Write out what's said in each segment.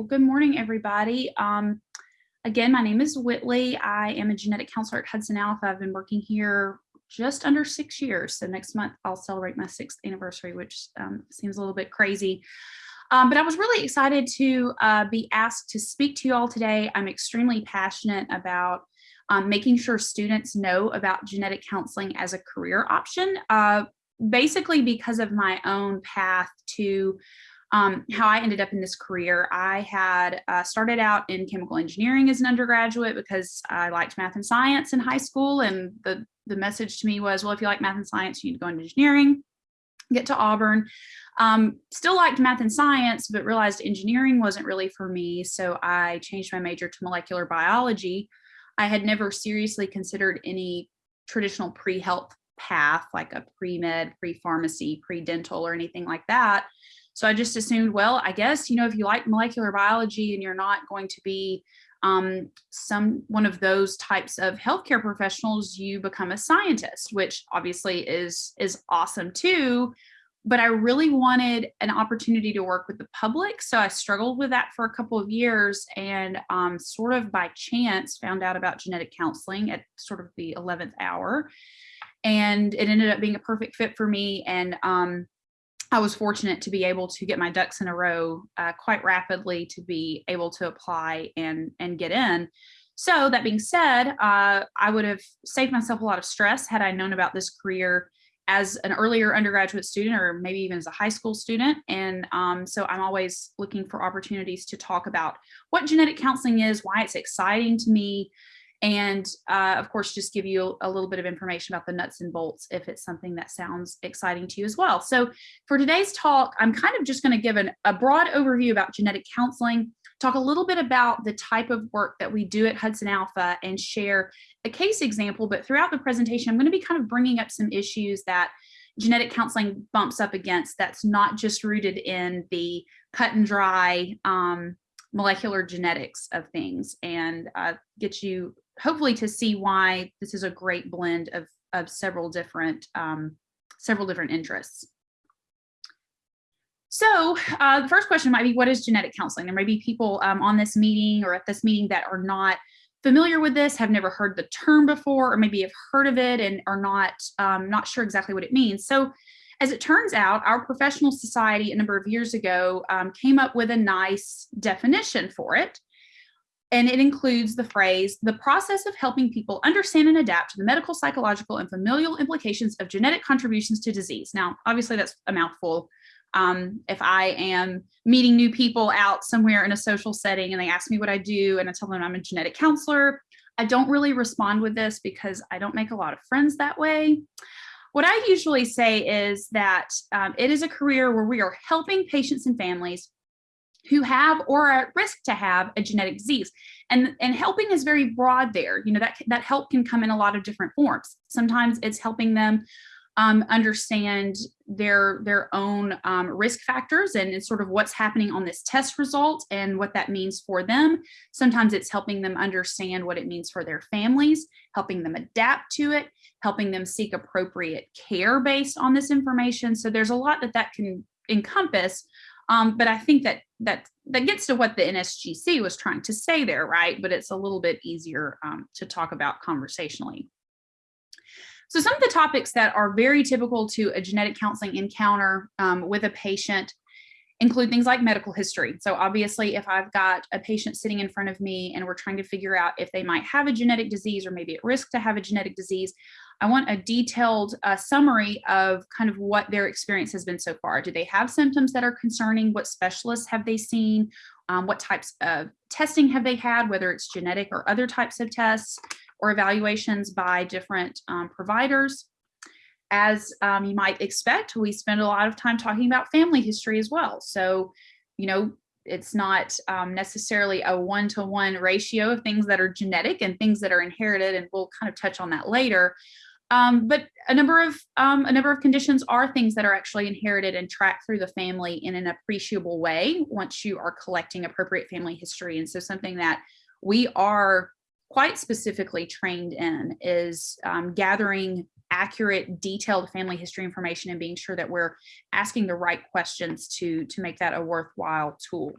Well, good morning, everybody. Um, again, my name is Whitley. I am a genetic counselor at Hudson Alpha. I've been working here just under six years. So next month I'll celebrate my sixth anniversary, which um, seems a little bit crazy. Um, but I was really excited to uh, be asked to speak to you all today. I'm extremely passionate about um, making sure students know about genetic counseling as a career option, uh, basically because of my own path to um, how I ended up in this career. I had uh, started out in chemical engineering as an undergraduate because I liked math and science in high school. And the, the message to me was, well, if you like math and science, you need to go into engineering, get to Auburn. Um, still liked math and science, but realized engineering wasn't really for me. So I changed my major to molecular biology. I had never seriously considered any traditional pre-health path, like a pre-med, pre-pharmacy, pre-dental or anything like that. So I just assumed, well, I guess, you know, if you like molecular biology and you're not going to be um, some one of those types of healthcare professionals, you become a scientist, which obviously is is awesome too. But I really wanted an opportunity to work with the public. So I struggled with that for a couple of years and um, sort of by chance found out about genetic counseling at sort of the 11th hour. And it ended up being a perfect fit for me. And um, I was fortunate to be able to get my ducks in a row uh, quite rapidly to be able to apply and, and get in. So that being said, uh, I would have saved myself a lot of stress had I known about this career as an earlier undergraduate student or maybe even as a high school student. And um, so I'm always looking for opportunities to talk about what genetic counseling is, why it's exciting to me, and uh, of course, just give you a, little bit of information about the nuts and bolts if it's something that sounds exciting to you as well. So for today's talk, I'm kind of just going to give an, a broad overview about genetic counseling, talk a little bit about the type of work that we do at Hudson Alpha and share a case example. But throughout the presentation, I'm going to be kind of bringing up some issues that genetic counseling bumps up against that's not just rooted in the cut and dry um, molecular genetics of things and uh, get you hopefully to see why this is a great blend of, of several different um, several different interests. So uh, the first question might be, what is genetic counseling? There may be people um, on this meeting or at this meeting that are not familiar with this, have never heard the term before, or maybe have heard of it and are not, um, not sure exactly what it means. So as it turns out, our professional society a number of years ago um, came up with a nice definition for it and it includes the phrase, the process of helping people understand and adapt to the medical, psychological, and familial implications of genetic contributions to disease. Now, obviously that's a mouthful. Um, if I am meeting new people out somewhere in a social setting and they ask me what I do and I tell them I'm a genetic counselor, I don't really respond with this because I don't make a lot of friends that way. What I usually say is that um, it is a career where we are helping patients and families who have or are at risk to have a genetic disease. And, and helping is very broad there. You know, that, that help can come in a lot of different forms. Sometimes it's helping them um, understand their, their own um, risk factors and sort of what's happening on this test result and what that means for them. Sometimes it's helping them understand what it means for their families, helping them adapt to it, helping them seek appropriate care based on this information. So there's a lot that that can encompass, um, but I think that that that gets to what the NSGC was trying to say there, right? But it's a little bit easier um, to talk about conversationally. So some of the topics that are very typical to a genetic counseling encounter um, with a patient include things like medical history. So obviously, if I've got a patient sitting in front of me and we're trying to figure out if they might have a genetic disease or maybe at risk to have a genetic disease, I want a detailed uh, summary of kind of what their experience has been so far. Do they have symptoms that are concerning? What specialists have they seen? Um, what types of testing have they had, whether it's genetic or other types of tests or evaluations by different um, providers? As um, you might expect, we spend a lot of time talking about family history as well. So, you know, it's not um, necessarily a one-to-one -one ratio of things that are genetic and things that are inherited, and we'll kind of touch on that later. Um, but a number of um, a number of conditions are things that are actually inherited and tracked through the family in an appreciable way once you are collecting appropriate family history. And so something that we are quite specifically trained in is um, gathering accurate, detailed family history information and being sure that we're asking the right questions to, to make that a worthwhile tool.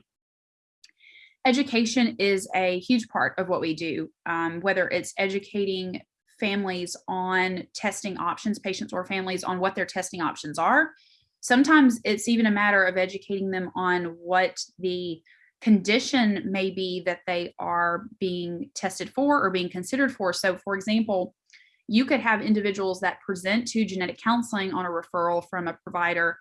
education is a huge part of what we do, um, whether it's educating families on testing options, patients or families on what their testing options are. Sometimes it's even a matter of educating them on what the condition may be that they are being tested for or being considered for. So, for example, you could have individuals that present to genetic counseling on a referral from a provider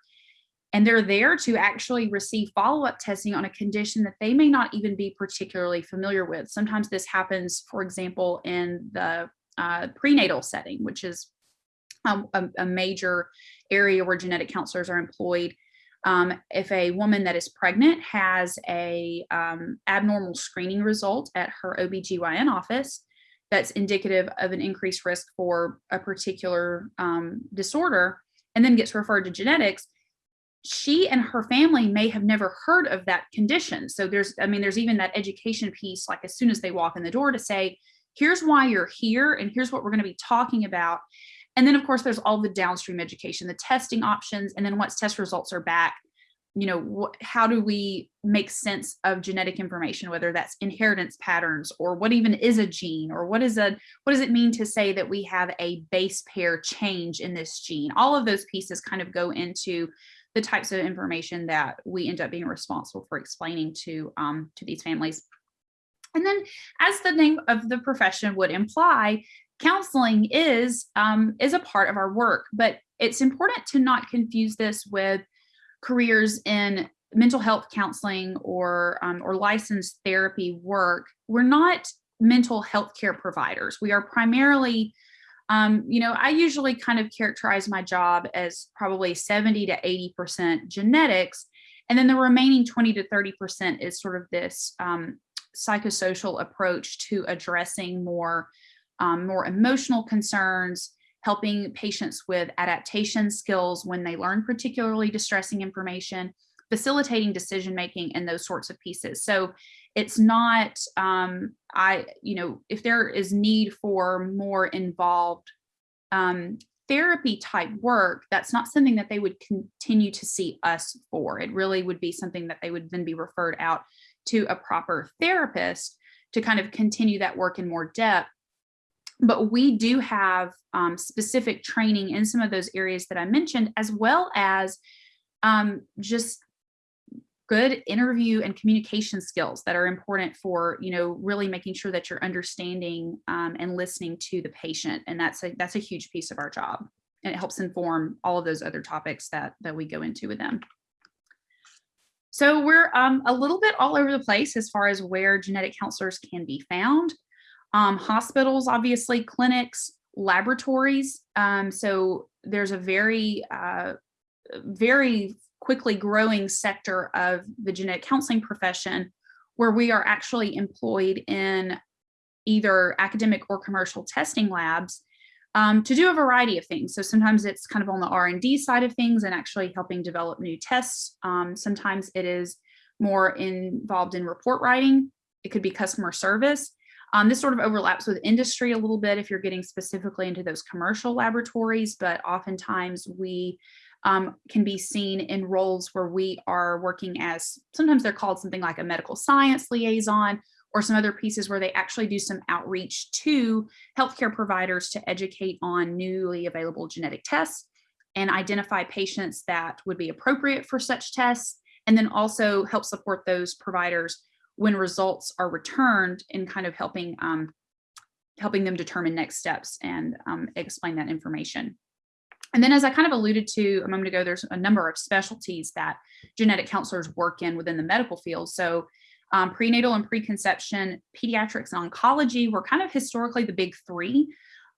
and they're there to actually receive follow-up testing on a condition that they may not even be particularly familiar with. Sometimes this happens, for example, in the uh, prenatal setting, which is um, a, a, major area where genetic counselors are employed. Um, if a woman that is pregnant has a um, abnormal screening result at her OBGYN office, that's indicative of an increased risk for a particular um, disorder, and then gets referred to genetics, she and her family may have never heard of that condition. So there's, I mean, there's even that education piece, like as soon as they walk in the door to say, here's why you're here and here's what we're going to be talking about. And then of course, there's all the downstream education, the testing options. And then once test results are back, you know, how do we make sense of genetic information, whether that's inheritance patterns or what even is a gene or what is a, what does it mean to say that we have a base pair change in this gene? All of those pieces kind of go into the types of information that we end up being responsible for explaining to um, to these families. And then, as the name of the profession would imply, counseling is um, is a part of our work. But it's important to not confuse this with careers in mental health counseling or um, or licensed therapy work. We're not mental health care providers. We are primarily um, you know, I usually kind of characterize my job as probably 70 to 80% genetics. And then the remaining 20 to 30% is sort of this um, psychosocial approach to addressing more, um, more emotional concerns, helping patients with adaptation skills when they learn particularly distressing information, facilitating decision making and those sorts of pieces. So it's not um, i you know if there is need for more involved um, therapy type work that's not something that they would continue to see us for it really would be something that they would then be referred out to a proper therapist to kind of continue that work in more depth. But we do have um, specific training in some of those areas that I mentioned, as well as um, just good interview and communication skills that are important for you know really making sure that you're understanding um, and listening to the patient. And that's a that's a huge piece of our job. And it helps inform all of those other topics that that we go into with them so we're um, a little bit all over the place as far as where genetic counselors can be found. Um, hospitals obviously clinics laboratories. Um, so there's a very uh, very quickly growing sector of the genetic counseling profession where we are actually employed in either academic or commercial testing labs um, to do a variety of things. So sometimes it's kind of on the R&D side of things and actually helping develop new tests. Um, sometimes it is more involved in report writing. It could be customer service. Um, this sort of overlaps with industry a little bit if you're getting specifically into those commercial laboratories, but oftentimes we um, can be seen in roles where we are working as sometimes they're called something like a medical science liaison or some other pieces where they actually do some outreach to healthcare providers to educate on newly available genetic tests and identify patients that would be appropriate for such tests and then also help support those providers when results are returned in kind of helping um, helping them determine next steps and um, explain that information. And then as I kind of alluded to a moment ago, there's a number of specialties that genetic counselors work in within the medical field. So um, prenatal and preconception, pediatrics and oncology were kind of historically the big three,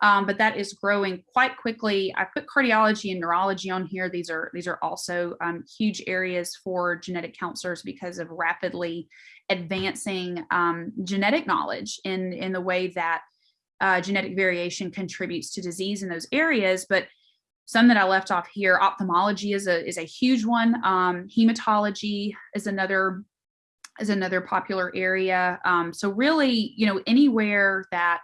um, but that is growing quite quickly. I put cardiology and neurology on here. These are these are also um, huge areas for genetic counselors because of rapidly advancing um, genetic knowledge in, in the way that uh, genetic variation contributes to disease in those areas. But some that I left off here, ophthalmology is a is a huge one. Um, hematology is another is another popular area. Um, so really, you know, anywhere that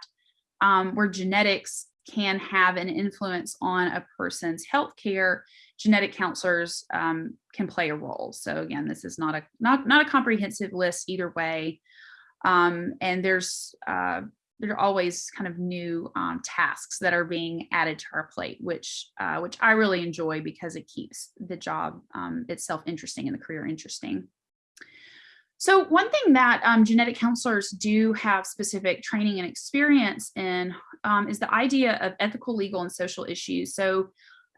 um, where genetics can have an influence on a person's health care, genetic counselors um, can play a role. So again, this is not a not not a comprehensive list either way. Um, and there's uh, there are always kind of new um, tasks that are being added to our plate, which uh, which I really enjoy because it keeps the job um, itself interesting and the career interesting. So one thing that um, genetic counselors do have specific training and experience in um, is the idea of ethical, legal, and social issues. So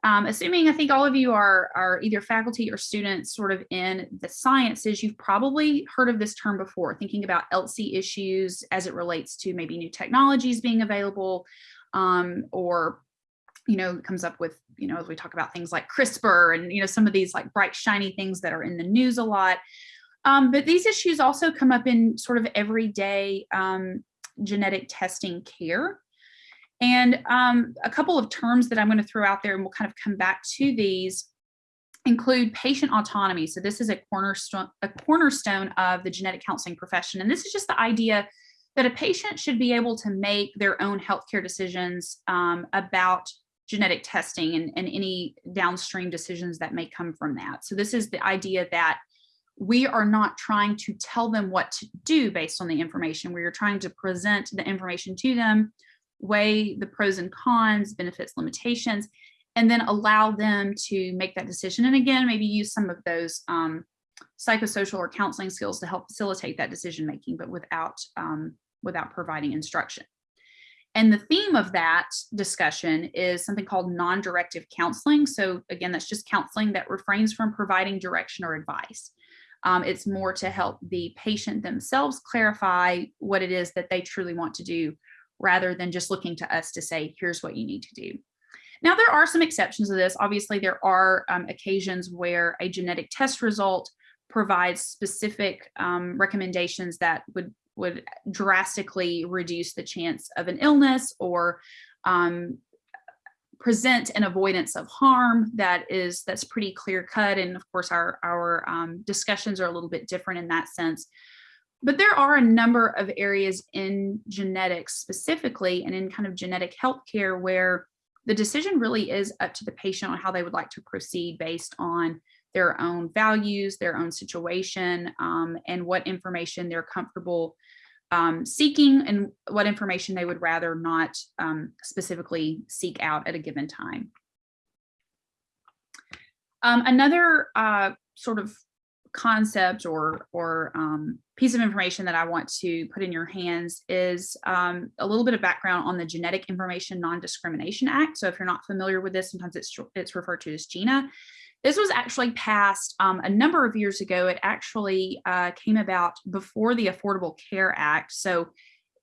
um, assuming I think all of you are, are either faculty or students sort of in the sciences, you've probably heard of this term before, thinking about ELSI issues as it relates to maybe new technologies being available um, or, you know, comes up with, you know, as we talk about things like CRISPR and, you know, some of these like bright, shiny things that are in the news a lot. Um, but these issues also come up in sort of everyday um, genetic testing care. And um, a couple of terms that I'm going to throw out there and we'll kind of come back to these include patient autonomy. So this is a cornerstone, a cornerstone of the genetic counseling profession. And this is just the idea that a patient should be able to make their own healthcare decisions um, about genetic testing and, and any downstream decisions that may come from that. So this is the idea that we are not trying to tell them what to do based on the information. We are trying to present the information to them weigh the pros and cons, benefits, limitations, and then allow them to make that decision. And again, maybe use some of those um, psychosocial or counseling skills to help facilitate that decision making, but without, um, without providing instruction. And the theme of that discussion is something called non-directive counseling. So again, that's just counseling that refrains from providing direction or advice. Um, it's more to help the patient themselves clarify what it is that they truly want to do rather than just looking to us to say, here's what you need to do. Now, there are some exceptions to this. Obviously, there are um, occasions where a genetic test result provides specific um, recommendations that would, would drastically reduce the chance of an illness or um, present an avoidance of harm that is that's pretty clear cut and of course our our um, discussions are a little bit different in that sense. But there are a number of areas in genetics specifically and in kind of genetic healthcare where the decision really is up to the patient on how they would like to proceed based on their own values, their own situation, um, and what information they're comfortable um, seeking and what information they would rather not um, specifically seek out at a given time. Um, another uh, sort of concept or or um, piece of information that I want to put in your hands is um, a little bit of background on the Genetic Information Non-Discrimination Act. So if you're not familiar with this, sometimes it's it's referred to as GINA. This was actually passed um, a number of years ago. It actually uh, came about before the Affordable Care Act. So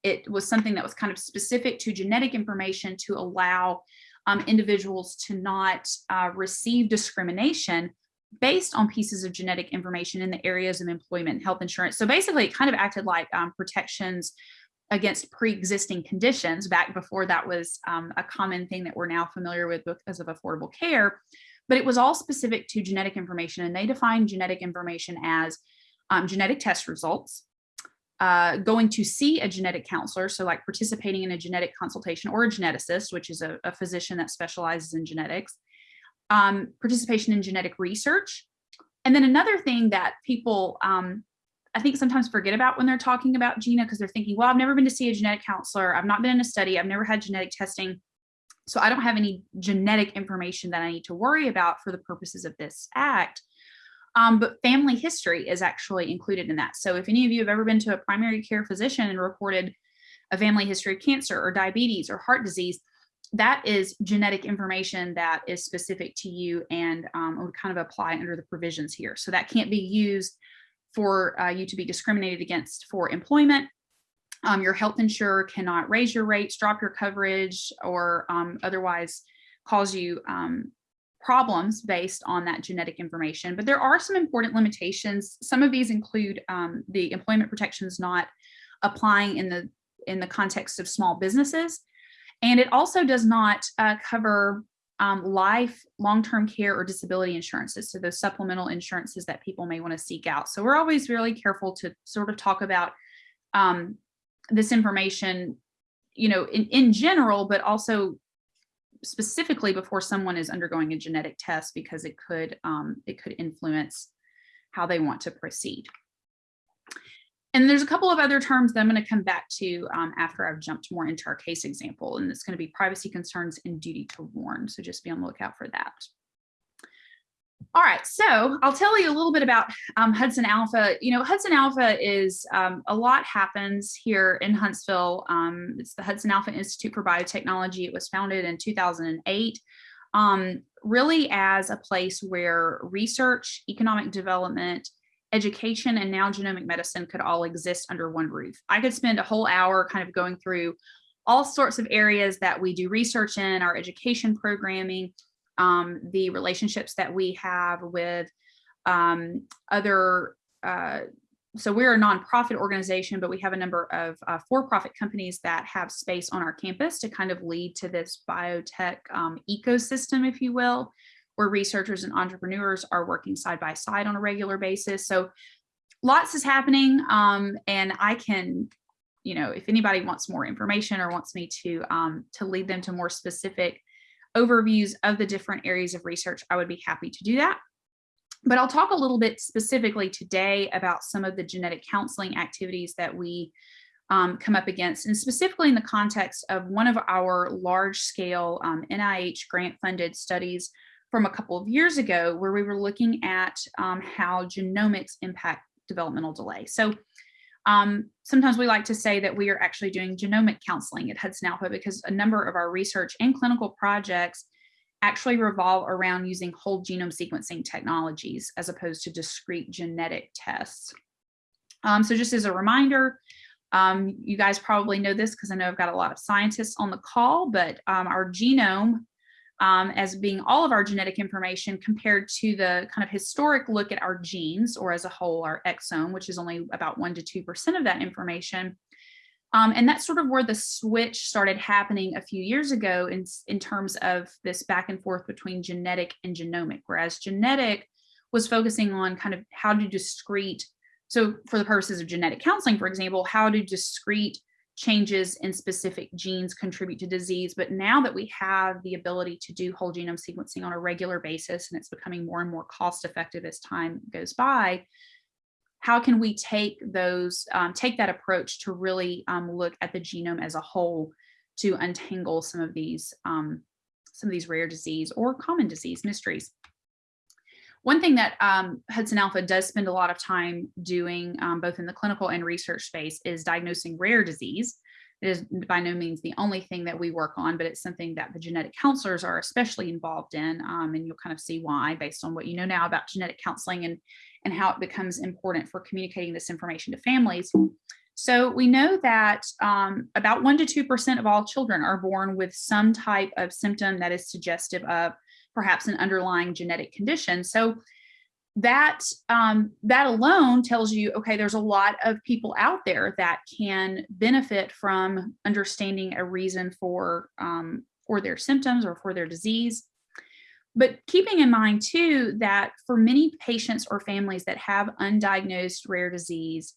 it was something that was kind of specific to genetic information to allow um, individuals to not uh, receive discrimination based on pieces of genetic information in the areas of employment and health insurance. So basically it kind of acted like um, protections against pre-existing conditions back before that was um, a common thing that we're now familiar with because of affordable care. But it was all specific to genetic information and they define genetic information as um, genetic test results, uh, going to see a genetic counselor, so like participating in a genetic consultation or a geneticist, which is a, a physician that specializes in genetics, um, participation in genetic research. And then another thing that people, um, I think sometimes forget about when they're talking about GINA because they're thinking, well, I've never been to see a genetic counselor. I've not been in a study. I've never had genetic testing. So I don't have any genetic information that I need to worry about for the purposes of this act. Um, but family history is actually included in that. So if any of you have ever been to a primary care physician and reported a family history of cancer or diabetes or heart disease, that is genetic information that is specific to you and um, would kind of apply under the provisions here. So that can't be used for uh, you to be discriminated against for employment. Um, your health insurer cannot raise your rates, drop your coverage, or um, otherwise cause you um, problems based on that genetic information. But there are some important limitations. Some of these include um, the employment protections not applying in the in the context of small businesses. And it also does not uh, cover um, life, long-term care or disability insurances. So those supplemental insurances that people may want to seek out. So we're always really careful to sort of talk about um, this information, you know, in, in general, but also specifically before someone is undergoing a genetic test because it could um, it could influence how they want to proceed. And there's a couple of other terms that I'm going to come back to um, after I've jumped more into our case example, and it's going to be privacy concerns and duty to warn. So just be on the lookout for that. All right, so I'll tell you a little bit about um, Hudson Alpha. You know, Hudson Alpha is um, a lot happens here in Huntsville. Um, it's the Hudson Alpha Institute for Biotechnology. It was founded in 2008, um, really as a place where research, economic development, education, and now genomic medicine could all exist under one roof. I could spend a whole hour kind of going through all sorts of areas that we do research in, our education programming, um, the relationships that we have with um, other, uh, so we're a nonprofit organization, but we have a number of uh, for-profit companies that have space on our campus to kind of lead to this biotech um, ecosystem, if you will, where researchers and entrepreneurs are working side by side on a regular basis. So lots is happening um, and I can, you know, if anybody wants more information or wants me to, um, to lead them to more specific overviews of the different areas of research, I would be happy to do that. But I'll talk a little bit specifically today about some of the genetic counseling activities that we um, come up against, and specifically in the context of one of our large scale um, NIH grant funded studies from a couple of years ago, where we were looking at um, how genomics impact developmental delay. So um, sometimes we like to say that we are actually doing genomic counseling at Hudson Alpha because a number of our research and clinical projects actually revolve around using whole genome sequencing technologies as opposed to discrete genetic tests. Um, so just as a reminder, um, you guys probably know this because I know I've got a lot of scientists on the call, but um, our genome um, as being all of our genetic information compared to the kind of historic look at our genes or as a whole our exome, which is only about one to 2% of that information. Um, and that's sort of where the switch started happening a few years ago in, in terms of this back and forth between genetic and genomic, whereas genetic was focusing on kind of how do discrete, so for the purposes of genetic counseling, for example, how do discrete changes in specific genes contribute to disease. But now that we have the ability to do whole genome sequencing on a regular basis, and it's becoming more and more cost effective as time goes by, how can we take those, um, take that approach to really um, look at the genome as a whole to untangle some of these, um, some of these rare disease or common disease mysteries. One thing that um, Hudson Alpha does spend a lot of time doing, um, both in the clinical and research space, is diagnosing rare disease. It is by no means the only thing that we work on, but it's something that the genetic counselors are especially involved in. Um, and you'll kind of see why based on what you know now about genetic counseling and, and how it becomes important for communicating this information to families. So we know that um, about 1% to 2% of all children are born with some type of symptom that is suggestive of perhaps an underlying genetic condition. So that um, that alone tells you, okay, there's a lot of people out there that can benefit from understanding a reason for um, for their symptoms or for their disease. But keeping in mind too that for many patients or families that have undiagnosed rare disease,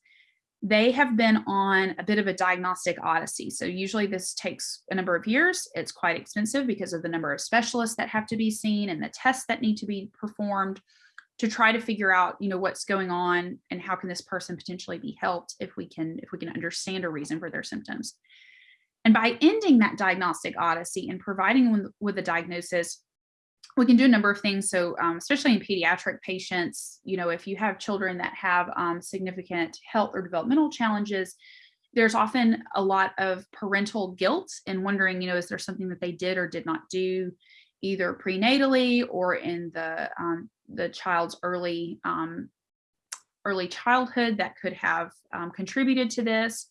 they have been on a bit of a diagnostic odyssey. So usually this takes a number of years. It's quite expensive because of the number of specialists that have to be seen and the tests that need to be performed to try to figure out, you know, what's going on and how can this person potentially be helped if we can if we can understand a reason for their symptoms. And by ending that diagnostic odyssey and providing with, with a diagnosis, we can do a number of things. So um, especially in pediatric patients, you know, if you have children that have um, significant health or developmental challenges, there's often a lot of parental guilt and wondering, you know, is there something that they did or did not do either prenatally or in the um, the child's early um, early childhood that could have um, contributed to this.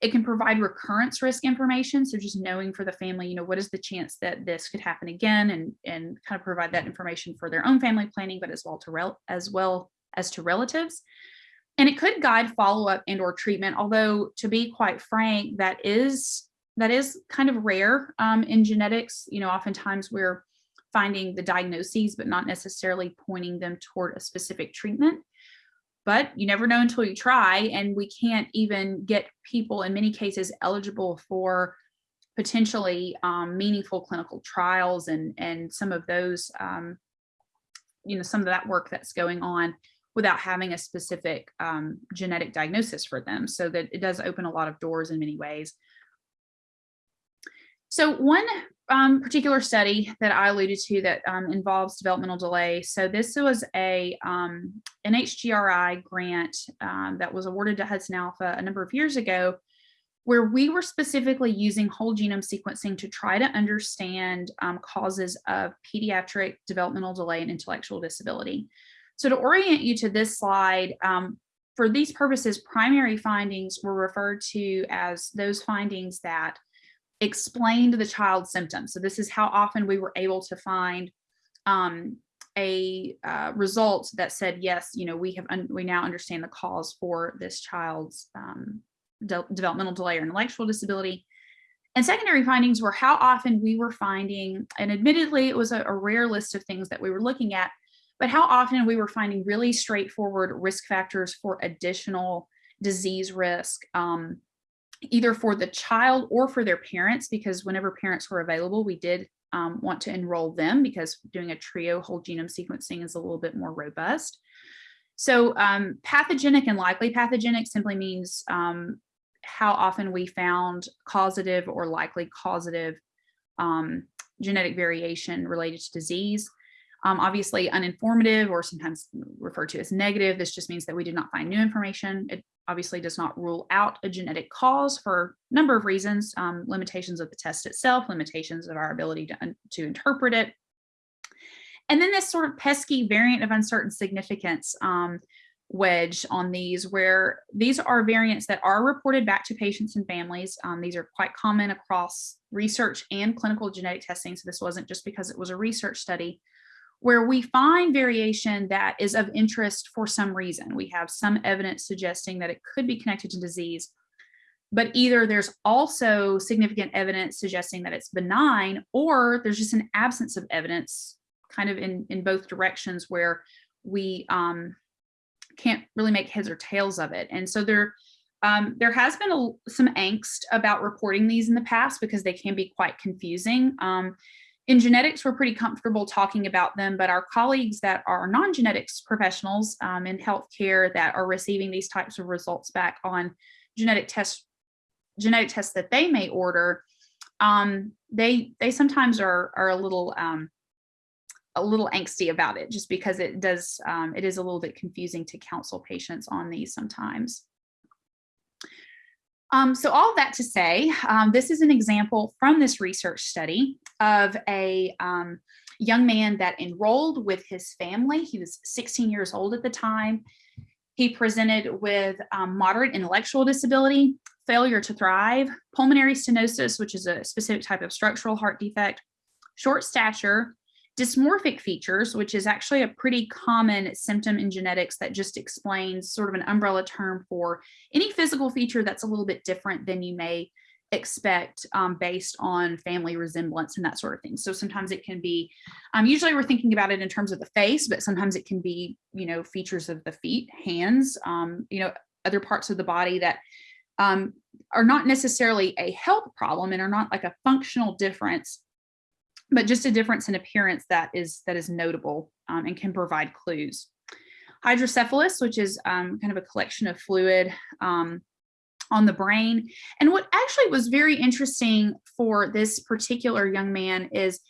It can provide recurrence risk information. So just knowing for the family, you know, what is the chance that this could happen again and, and kind of provide that information for their own family planning, but as well to rel as well as to relatives. And it could guide follow-up and or treatment, although to be quite frank, that is that is kind of rare um, in genetics. You know, oftentimes we're finding the diagnoses, but not necessarily pointing them toward a specific treatment but you never know until you try. And we can't even get people in many cases eligible for potentially um, meaningful clinical trials and and some of those um, you know some of that work that's going on without having a specific um, genetic diagnosis for them so that it does open a lot of doors in many ways so one um, particular study that I alluded to that um, involves developmental delay. So this was a um, NHGRI grant um, that was awarded to Hudson Alpha a number of years ago, where we were specifically using whole genome sequencing to try to understand um, causes of pediatric developmental delay and intellectual disability. So to orient you to this slide, um, for these purposes, primary findings were referred to as those findings that explained the child's symptoms. So this is how often we were able to find um, a uh, result that said, yes, you know, we have, we now understand the cause for this child's um, de developmental delay or intellectual disability. And secondary findings were how often we were finding, and admittedly, it was a, a rare list of things that we were looking at, but how often we were finding really straightforward risk factors for additional disease risk, um, either for the child or for their parents, because whenever parents were available, we did um, want to enroll them because doing a trio whole genome sequencing is a little bit more robust. So um, pathogenic and likely pathogenic simply means um, how often we found causative or likely causative um, genetic variation related to disease. Um, obviously uninformative or sometimes referred to as negative. This just means that we did not find new information. It obviously does not rule out a genetic cause for a number of reasons, um, limitations of the test itself, limitations of our ability to, to interpret it. And then this sort of pesky variant of uncertain significance um, wedge on these where these are variants that are reported back to patients and families. Um, these are quite common across research and clinical genetic testing. So this wasn't just because it was a research study where we find variation that is of interest for some reason. We have some evidence suggesting that it could be connected to disease, but either there's also significant evidence suggesting that it's benign or there's just an absence of evidence kind of in, in both directions where we um, can't really make heads or tails of it. And so there, um, there has been a, some angst about reporting these in the past because they can be quite confusing. Um, in genetics, we're pretty comfortable talking about them, but our colleagues that are non-genetics professionals um, in healthcare that are receiving these types of results back on genetic tests, genetic tests that they may order, um, they they sometimes are are a little um, a little angsty about it, just because it does um, it is a little bit confusing to counsel patients on these sometimes. Um, so all that to say, um, this is an example from this research study of a um, young man that enrolled with his family. He was 16 years old at the time. He presented with um, moderate intellectual disability, failure to thrive, pulmonary stenosis, which is a specific type of structural heart defect, short stature, dysmorphic features, which is actually a pretty common symptom in genetics that just explains sort of an umbrella term for any physical feature that's a little bit different than you may expect um, based on family resemblance and that sort of thing. So sometimes it can be, um, usually we're thinking about it in terms of the face, but sometimes it can be, you know, features of the feet, hands, um, you know, other parts of the body that um, are not necessarily a health problem and are not like a functional difference, but just a difference in appearance that is that is notable um, and can provide clues. Hydrocephalus, which is um, kind of a collection of fluid um, on the brain. And what actually was very interesting for this particular young man is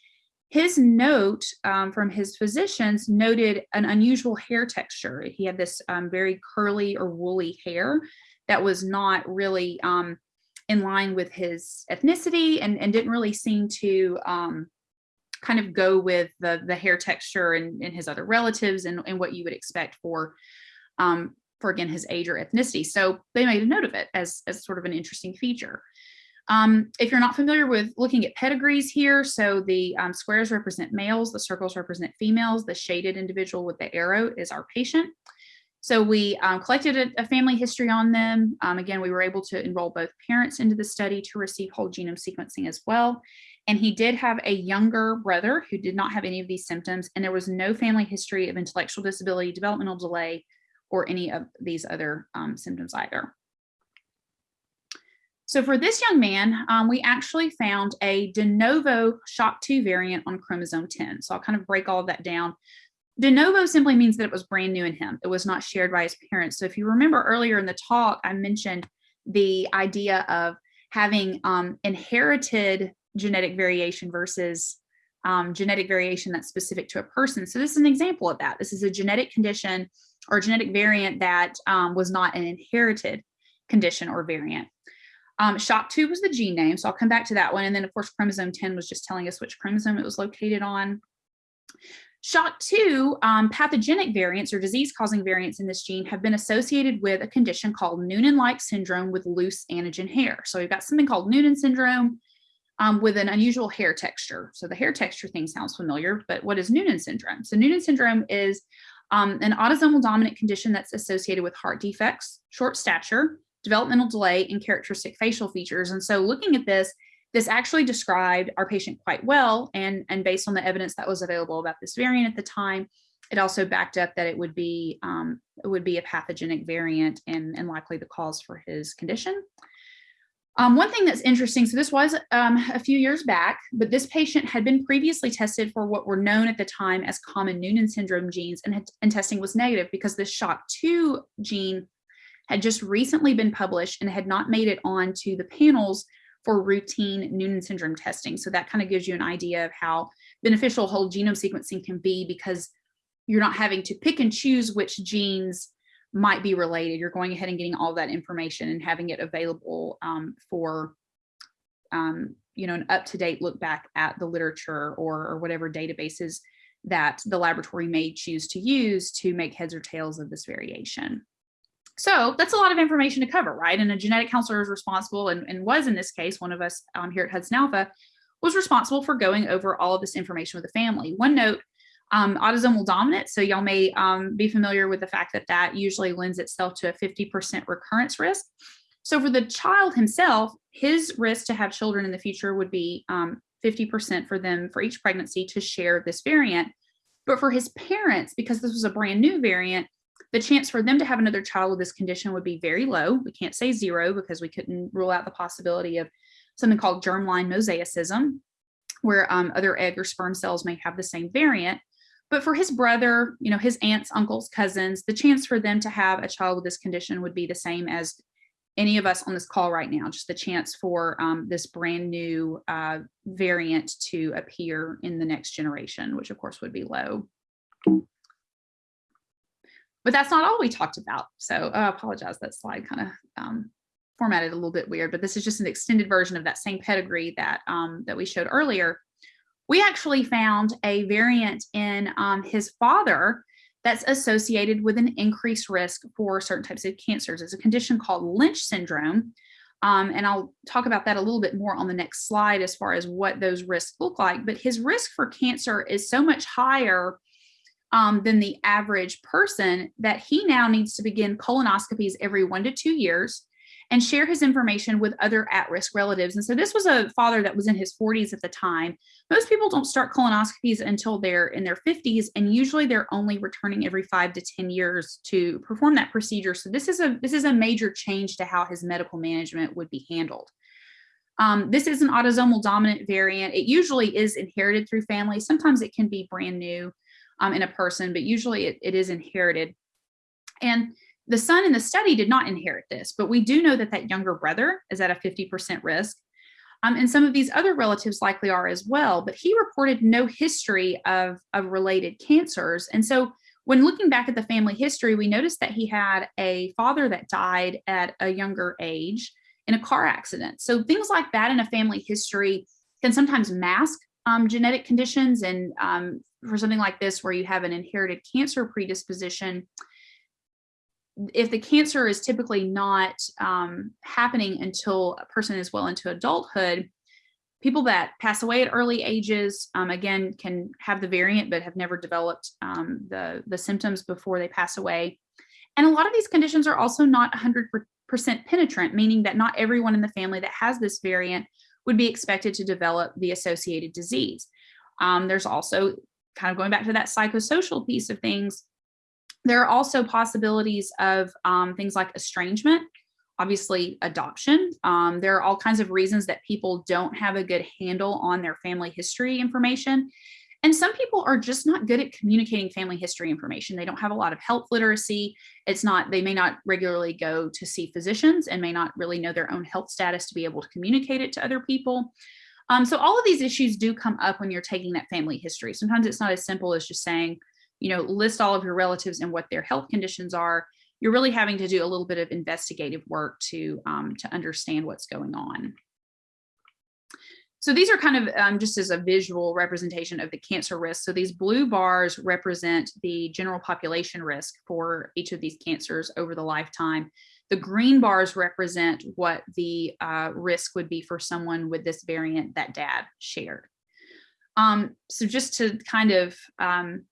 his note um, from his physicians noted an unusual hair texture. He had this um, very curly or woolly hair that was not really um, in line with his ethnicity and, and didn't really seem to kind of go with the, the hair texture and, and his other relatives and, and what you would expect for, um, for again, his age or ethnicity. So they made a note of it as, as sort of an interesting feature. Um, if you're not familiar with looking at pedigrees here, so the um, squares represent males, the circles represent females, the shaded individual with the arrow is our patient. So we um, collected a, a, family history on them. Um, again, we were able to enroll both parents into the study to receive whole genome sequencing as well. And he did have a younger brother who did not have any of these symptoms, and there was no family history of intellectual disability, developmental delay, or any of these other um, symptoms either. So for this young man, um, we actually found a de novo SHOC2 variant on chromosome 10. So I'll kind of break all of that down. De novo simply means that it was brand new in him. It was not shared by his parents. So if you remember earlier in the talk, I mentioned the idea of having um, inherited genetic variation versus um, genetic variation that's specific to a person. So this is an example of that. This is a genetic condition or genetic variant that um, was not an inherited condition or variant. Um, SHOC2 was the gene name, so I'll come back to that one. And then of course, chromosome 10 was just telling us which chromosome it was located on. SHOC2 um, pathogenic variants or disease causing variants in this gene have been associated with a condition called Noonan-like syndrome with loose anagen hair. So we've got something called Noonan syndrome um, with an unusual hair texture. So the hair texture thing sounds familiar, but what is Noonan syndrome? So Noonan syndrome is um, an autosomal dominant condition that's associated with heart defects, short stature, developmental delay, and characteristic facial features. And so looking at this, this actually described our patient quite well. And, and based on the evidence that was available about this variant at the time, it also backed up that it would be um, it would be a pathogenic variant and, and likely the cause for his condition. Um, one thing that's interesting, so this was um, a few years back, but this patient had been previously tested for what were known at the time as common Noonan syndrome genes and, had, and testing was negative because the SHOC2 gene had just recently been published and had not made it onto the panels for routine Noonan syndrome testing. So that kind of gives you an idea of how beneficial whole genome sequencing can be because you're not having to pick and choose which genes might be related. You're going ahead and getting all that information and having it available um, for, um, you know, an up-to-date look back at the literature or, or whatever databases that the laboratory may choose to use to make heads or tails of this variation. So that's a lot of information to cover, right? And a genetic counselor is responsible and, and was in this case, one of us um, here at Hudson Alpha was responsible for going over all of this information with the family. One note, um, autosomal dominant. So y'all may um, be familiar with the fact that that usually lends itself to a 50% recurrence risk. So for the child himself, his risk to have children in the future would be 50% um, for them for each pregnancy to share this variant. But for his parents, because this was a brand new variant, the chance for them to have another child with this condition would be very low. We can't say zero because we couldn't rule out the possibility of something called germline mosaicism, where um, other egg or sperm cells may have the same variant. But for his brother, you know, his aunts, uncles, cousins, the chance for them to have a child with this condition would be the same as any of us on this call right now, just the chance for um, this brand new uh, variant to appear in the next generation, which of course would be low. But that's not all we talked about. So uh, I apologize, that slide kind of um, formatted a little bit weird, but this is just an extended version of that same pedigree that, um, that we showed earlier. We actually found a variant in um, his father that's associated with an increased risk for certain types of cancers. It's a condition called Lynch syndrome. Um, and I'll talk about that a little bit more on the next slide as far as what those risks look like. But his risk for cancer is so much higher um, than the average person that he now needs to begin colonoscopies every one to two years and share his information with other at-risk relatives. And so this was a father that was in his 40s at the time. Most people don't start colonoscopies until they're in their 50s, and usually they're only returning every five to 10 years to perform that procedure. So this is a this is a major change to how his medical management would be handled. Um, this is an autosomal dominant variant. It usually is inherited through family. Sometimes it can be brand new um, in a person, but usually it, it is inherited. And the son in the study did not inherit this, but we do know that that younger brother is at a 50% risk. Um, and some of these other relatives likely are as well, but he reported no history of, of related cancers. And so when looking back at the family history, we noticed that he had a father that died at a younger age in a car accident. So things like that in a family history can sometimes mask um, genetic conditions and um, for something like this where you have an inherited cancer predisposition, if the cancer is typically not um, happening until a person is well into adulthood, people that pass away at early ages, um, again, can have the variant but have never developed um, the, the symptoms before they pass away. And a lot of these conditions are also not 100% penetrant, meaning that not everyone in the family that has this variant would be expected to develop the associated disease. Um, there's also kind of going back to that psychosocial piece of things, there are also possibilities of um, things like estrangement. obviously adoption. Um, there are all kinds of reasons that people don't have a good handle on their family history information. And some people are just not good at communicating family history information. They don't have a lot of health literacy. It's not, they may not regularly go to see physicians and may not really know their own health status to be able to communicate it to other people. Um, so all of these issues do come up when you're taking that family history. Sometimes it's not as simple as just saying, you know, list all of your relatives and what their health conditions are. You're really having to do a little bit of investigative work to, um, to understand what's going on. So these are kind of um, just as a visual representation of the cancer risk. So these blue bars represent the general population risk for each of these cancers over the lifetime. The green bars represent what the uh, risk would be for someone with this variant that dad shared. Um, so just to kind of um,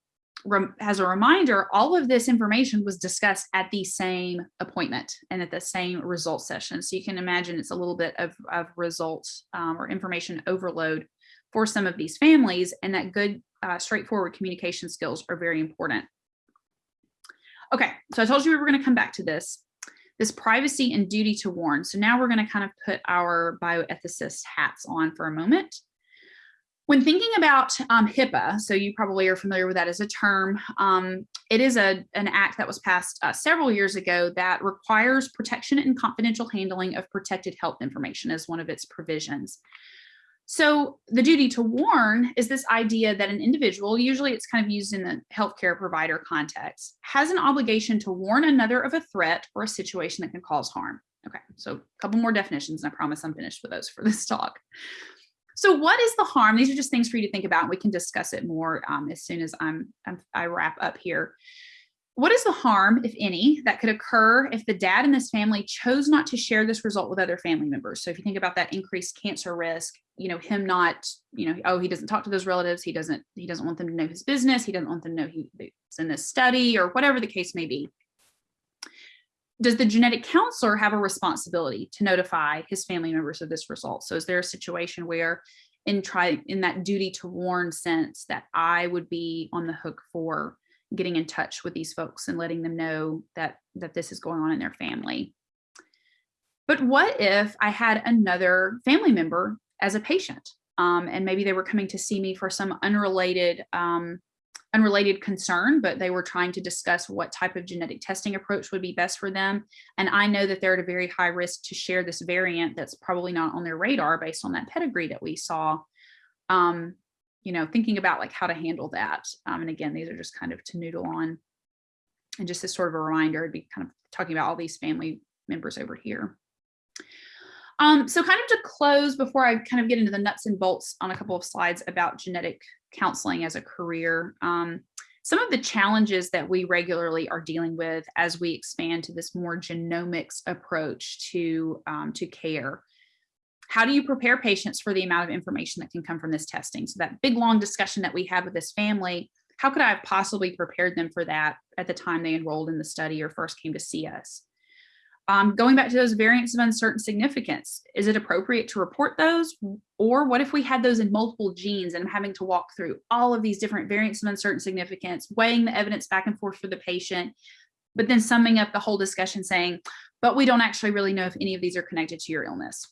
as a reminder, all of this information was discussed at the same appointment and at the same result session. So you can imagine it's a little bit of, of results um, or information overload for some of these families and that good uh, straightforward communication skills are very important. Okay, so I told you we were gonna come back to this, this privacy and duty to warn. So now we're gonna kind of put our bioethicist hats on for a moment. When thinking about um, HIPAA, so you probably are familiar with that as a term, um, it is a, an act that was passed uh, several years ago that requires protection and confidential handling of protected health information as one of its provisions. So the duty to warn is this idea that an individual, usually it's kind of used in the healthcare provider context, has an obligation to warn another of a threat or a situation that can cause harm. Okay, so a couple more definitions, and I promise I'm finished with those for this talk. So what is the harm? These are just things for you to think about. We can discuss it more um, as soon as I'm, I'm, I wrap up here. What is the harm, if any, that could occur if the dad in this family chose not to share this result with other family members? So if you think about that increased cancer risk, you know, him not, you know, oh, he doesn't talk to those relatives. He doesn't, he doesn't want them to know his business. He doesn't want them to know he's in this study or whatever the case may be does the genetic counselor have a responsibility to notify his family members of this result? So is there a situation where in try in that duty to warn sense that I would be on the hook for getting in touch with these folks and letting them know that that this is going on in their family. But what if I had another family member as a patient um, and maybe they were coming to see me for some unrelated um, unrelated concern, but they were trying to discuss what type of genetic testing approach would be best for them. And I know that they're at a very high risk to share this variant that's probably not on their radar based on that pedigree that we saw. Um, you know, thinking about like how to handle that. Um, and again, these are just kind of to noodle on. And just as sort of a reminder, I'd be kind of talking about all these family members over here. Um, so kind of to close before I kind of get into the nuts and bolts on a couple of slides about genetic counseling as a career. Um, some of the challenges that we regularly are dealing with as we expand to this more genomics approach to, um, to care. How do you prepare patients for the amount of information that can come from this testing? So that big long discussion that we had with this family, how could I have possibly prepared them for that at the time they enrolled in the study or first came to see us? Um, going back to those variants of uncertain significance, is it appropriate to report those? Or what if we had those in multiple genes and I'm having to walk through all of these different variants of uncertain significance, weighing the evidence back and forth for the patient, but then summing up the whole discussion saying, but we don't actually really know if any of these are connected to your illness.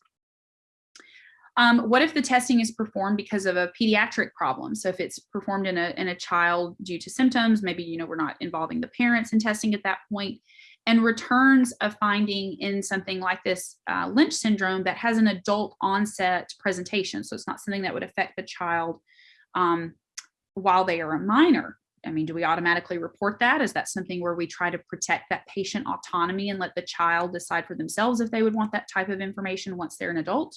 Um, what if the testing is performed because of a pediatric problem? So if it's performed in a, in a child due to symptoms, maybe, you know, we're not involving the parents in testing at that point and returns of finding in something like this uh, Lynch syndrome that has an adult onset presentation. So it's not something that would affect the child um, while they are a minor. I mean, do we automatically report that? Is that something where we try to protect that patient autonomy and let the child decide for themselves if they would want that type of information once they're an adult?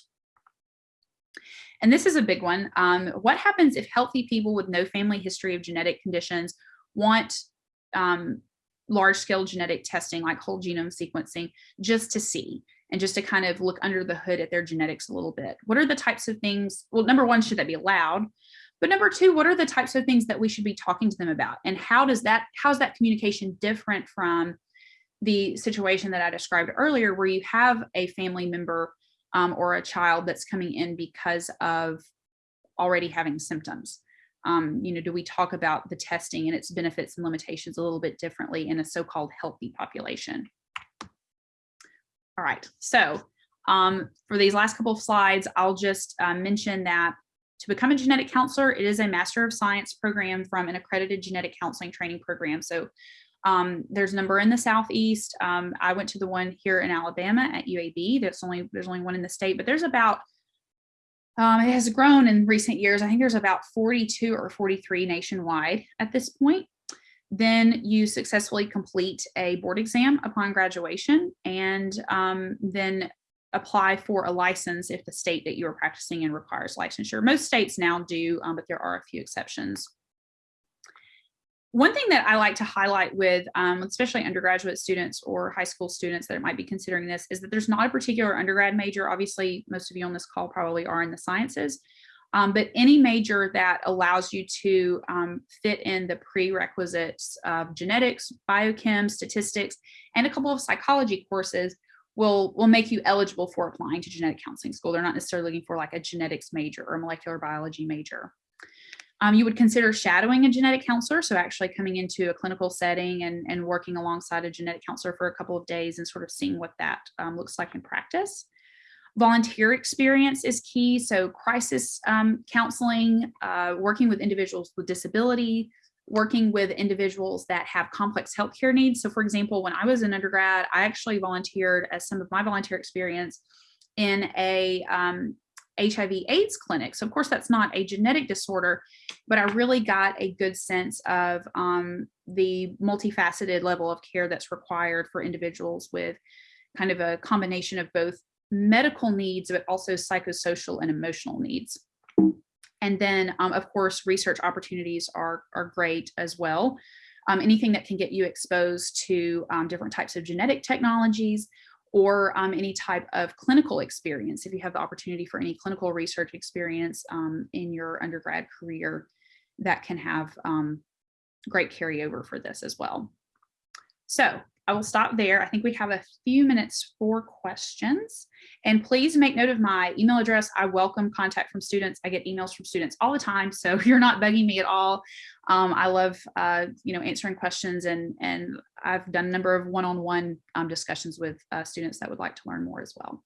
And this is a big one. Um, what happens if healthy people with no family history of genetic conditions want um, large scale genetic testing like whole genome sequencing just to see and just to kind of look under the hood at their genetics a little bit. What are the types of things? Well, number one, should that be allowed? But number two, what are the types of things that we should be talking to them about? And how does that, how's that communication different from the situation that I described earlier, where you have a family member um, or a child that's coming in because of already having symptoms? Um, you know, do we talk about the testing and its benefits and limitations a little bit differently in a so-called healthy population? All right, so um, for these last couple of slides, I'll just uh, mention that to become a genetic counselor, it is a Master of Science program from an accredited genetic counseling training program. So um, there's a number in the Southeast. Um, I went to the one here in Alabama at UAB. That's only, there's only one in the state, but there's about, um, it has grown in recent years. I think there's about 42 or 43 nationwide at this point. Then you successfully complete a board exam upon graduation and um, then apply for a license if the state that you are practicing in requires licensure. Most states now do, um, but there are a few exceptions. One thing that I like to highlight with um, especially undergraduate students or high school students that might be considering this is that there's not a particular undergrad major. Obviously, most of you on this call probably are in the sciences, um, but any major that allows you to um, fit in the prerequisites of genetics, biochem, statistics, and a couple of psychology courses will will make you eligible for applying to genetic counseling school. They're not necessarily looking for like a genetics major or a molecular biology major. Um, you would consider shadowing a genetic counselor, so actually coming into a clinical setting and, and working alongside a genetic counselor for a couple of days and sort of seeing what that um, looks like in practice. Volunteer experience is key, so crisis um, counseling, uh, working with individuals with disability, working with individuals that have complex healthcare needs. So for example, when I was an undergrad, I actually volunteered as some of my volunteer experience in a um, HIV AIDS clinic. So of course that's not a genetic disorder, but I really got a good sense of um, the multifaceted level of care that's required for individuals with kind of a combination of both medical needs, but also psychosocial and emotional needs. And then, um, of course, research opportunities are, are great as well. Um, anything that can get you exposed to um, different types of genetic technologies or um, any type of clinical experience. If you have the opportunity for any clinical research experience um, in your undergrad career, that can have um, great carryover for this as well. So I will stop there. I think we have a few minutes for questions. And please make note of my email address. I welcome contact from students. I get emails from students all the time, so you're not bugging me at all. Um, I love, uh, you know, answering questions, and and I've done a number of one-on-one -on -one, um, discussions with uh, students that would like to learn more as well.